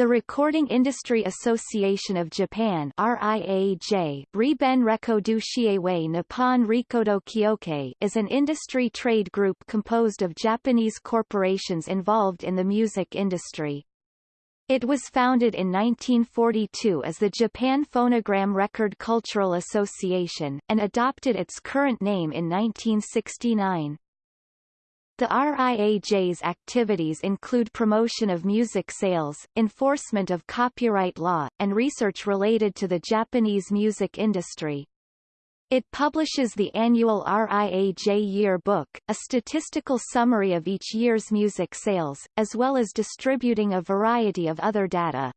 The Recording Industry Association of Japan RIAJ Riben Nippon Rikodo Kyokai is an industry trade group composed of Japanese corporations involved in the music industry. It was founded in 1942 as the Japan Phonogram Record Cultural Association, and adopted its current name in 1969. The RIAJ's activities include promotion of music sales, enforcement of copyright law, and research related to the Japanese music industry. It publishes the annual RIAJ Year Book, a statistical summary of each year's music sales, as well as distributing a variety of other data.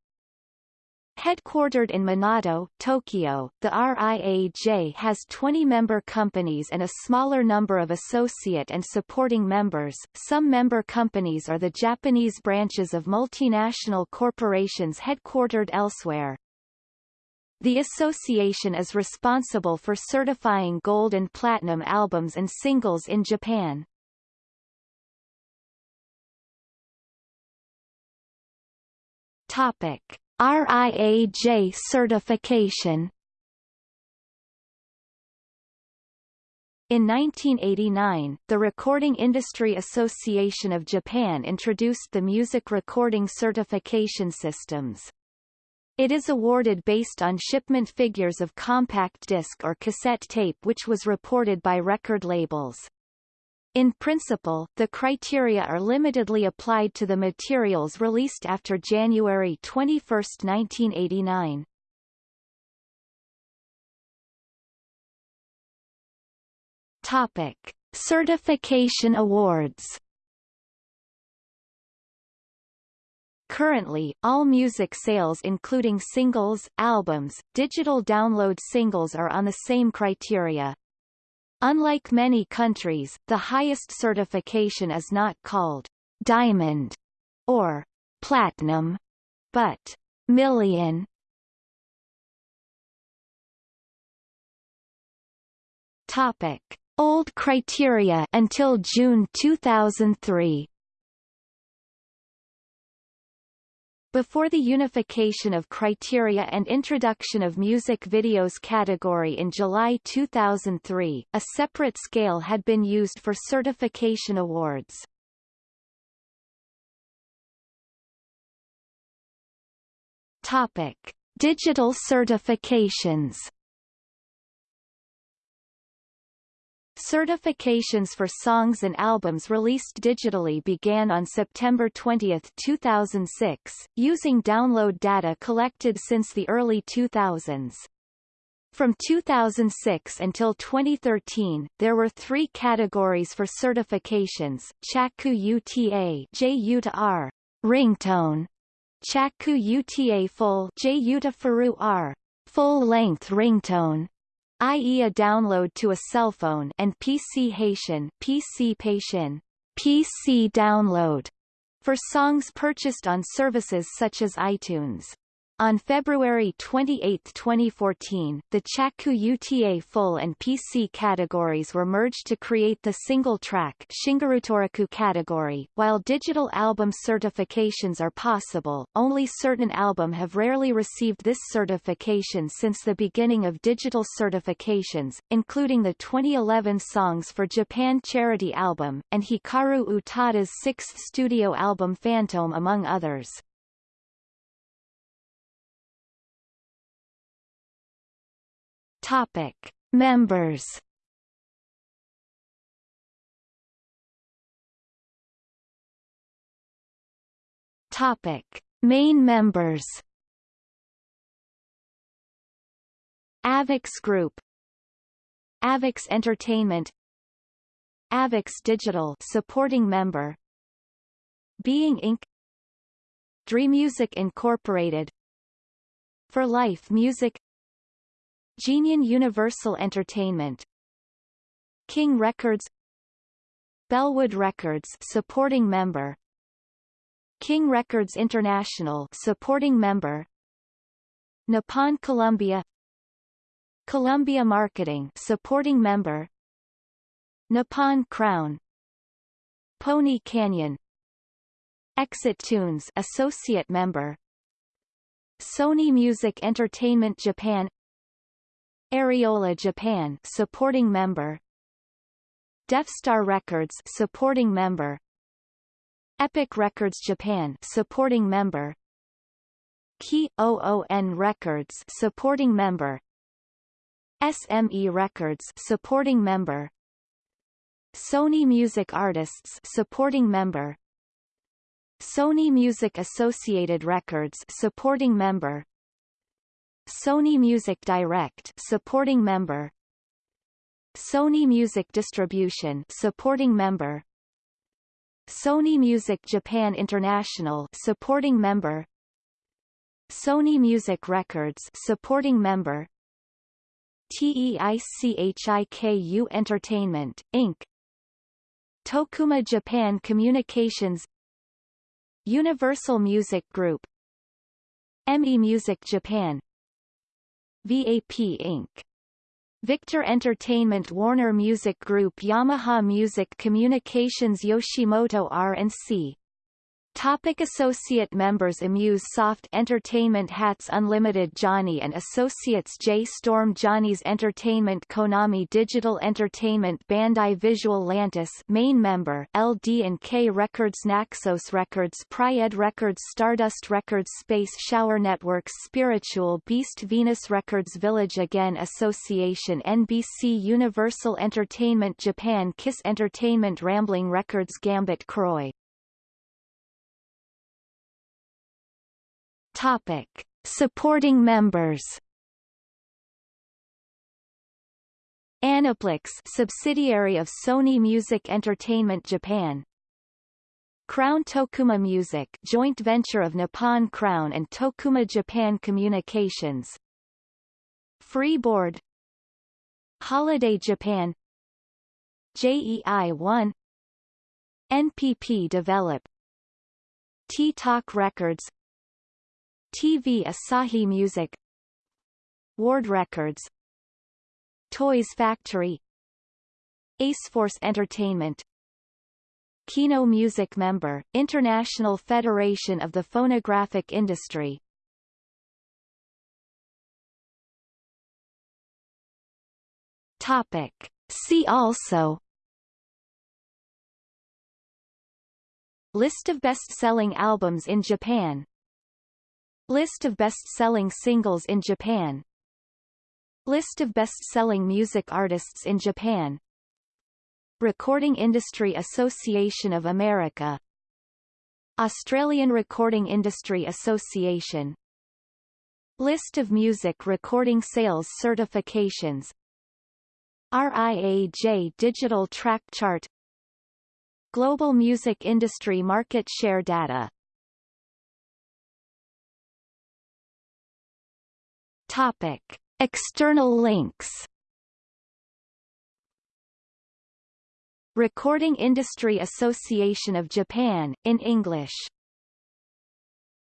Headquartered in Minato, Tokyo, the RIAJ has 20 member companies and a smaller number of associate and supporting members. Some member companies are the Japanese branches of multinational corporations headquartered elsewhere. The association is responsible for certifying gold and platinum albums and singles in Japan. Topic RIAJ certification In 1989, the Recording Industry Association of Japan introduced the music recording certification systems. It is awarded based on shipment figures of compact disc or cassette tape which was reported by record labels. In principle, the criteria are limitedly applied to the materials released after January 21, 1989. Topic: Certification awards. Currently, all music sales including singles, albums, digital download singles are on the same criteria. Unlike many countries, the highest certification is not called diamond or platinum, but million. Topic: Old criteria until June 2003. Before the unification of criteria and introduction of music videos category in July 2003, a separate scale had been used for certification awards. Topic: Digital certifications. Certifications for songs and albums released digitally began on September 20, 2006, using download data collected since the early 2000s. From 2006 until 2013, there were three categories for certifications, Chaku UTA ringtone, Chaku UTA full J UTA Furu R, full-length ringtone, i.e. a download to a cell phone and PC Haitian PC Patient, PC download, for songs purchased on services such as iTunes. On February 28, 2014, the Chaku UTA Full and PC categories were merged to create the single-track category. While digital album certifications are possible, only certain album have rarely received this certification since the beginning of digital certifications, including the 2011 Songs for Japan charity album, and Hikaru Utada's sixth studio album Fantôme among others. Topic: Members. Topic: Main members. Avex Group. Avex Entertainment. Avex Digital supporting member. Being Inc. Dreamusic Incorporated. For Life Music Geneon Universal Entertainment. King Records. Bellwood Records supporting member. King Records International supporting member. Nippon Columbia. Columbia Marketing supporting member. Nippon Crown. Pony Canyon. Exit Tunes associate member. Sony Music Entertainment Japan Ariola Japan supporting member. Defstar Records supporting member. Epic Records Japan supporting member. Key OON Records supporting member. SME Records supporting member. Sony Music Artists supporting member. Sony Music Associated Records supporting member Sony Music Direct supporting member. Sony Music Distribution supporting member. Sony Music Japan International supporting member. Sony Music Records supporting member. TEICHIKU Entertainment, Inc. Tokuma Japan Communications. Universal Music Group. EMI Music Japan VAP Inc. Victor Entertainment Warner Music Group Yamaha Music Communications Yoshimoto R&C Topic Associate members Amuse Soft Entertainment Hats Unlimited Johnny and Associates J. Storm Johnny's Entertainment Konami Digital Entertainment Bandai Visual Lantis main member LD&K Records Naxos Records Pryaid Records Stardust Records Space Shower Networks Spiritual Beast Venus Records Village Again Association NBC Universal Entertainment Japan Kiss Entertainment Rambling Records Gambit Croy Topic. Supporting members. Aniplex subsidiary of Sony Music Entertainment Japan. Crown Tokuma Music joint venture of Nippon Crown and Tokuma Japan Communications. Freeboard. Holiday Japan. JEI-1 NPP Develop. T-Talk Records TV Asahi Music. Ward Records. Toys Factory. Aceforce Entertainment. Kino Music member, International Federation of the Phonographic Industry. Topic. See also. List of best-selling albums in Japan List of best-selling singles in Japan. List of best-selling music artists in Japan. Recording Industry Association of America. Australian Recording Industry Association. List of music recording sales certifications. RIAJ Digital Track Chart. Global Music Industry Market Share Data Topic. External links Recording Industry Association of Japan, in English